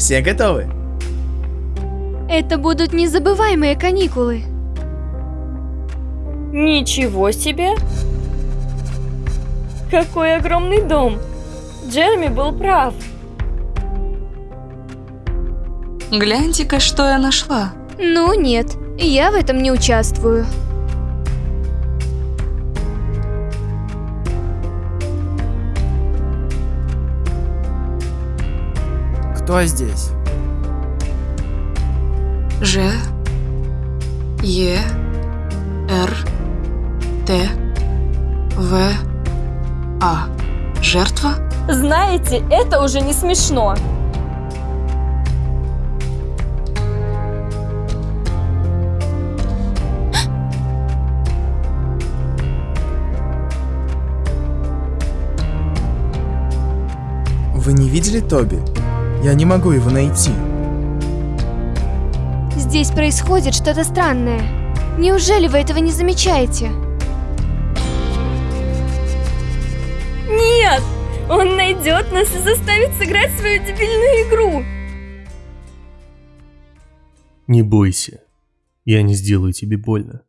Все готовы? Это будут незабываемые каникулы. Ничего себе! Какой огромный дом! Джереми был прав. Гляньте-ка, что я нашла. Ну нет, я в этом не участвую. Кто здесь? Ж, Е, Р, Т, В, А. Жертва? Знаете, это уже не смешно. Вы не видели Тоби? Я не могу его найти. Здесь происходит что-то странное. Неужели вы этого не замечаете? Нет! Он найдет нас и заставит сыграть свою дебильную игру. Не бойся, я не сделаю тебе больно.